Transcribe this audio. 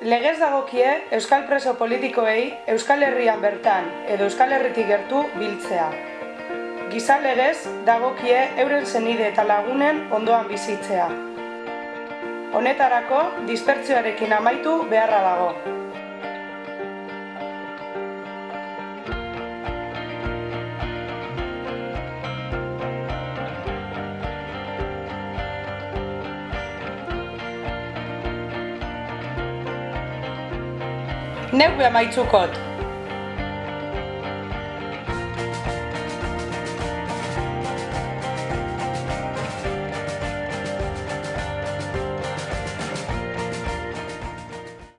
legez dagokie euskal preso politikoei Euskal Herrian bertan edo Euskal Herritik gertu biltzea. Giza legez dagokie euren zenide eta lagunen ondoan bizitzea. Honetarako dispertzioarekin amaitu beharra dago. Neck where my too cold.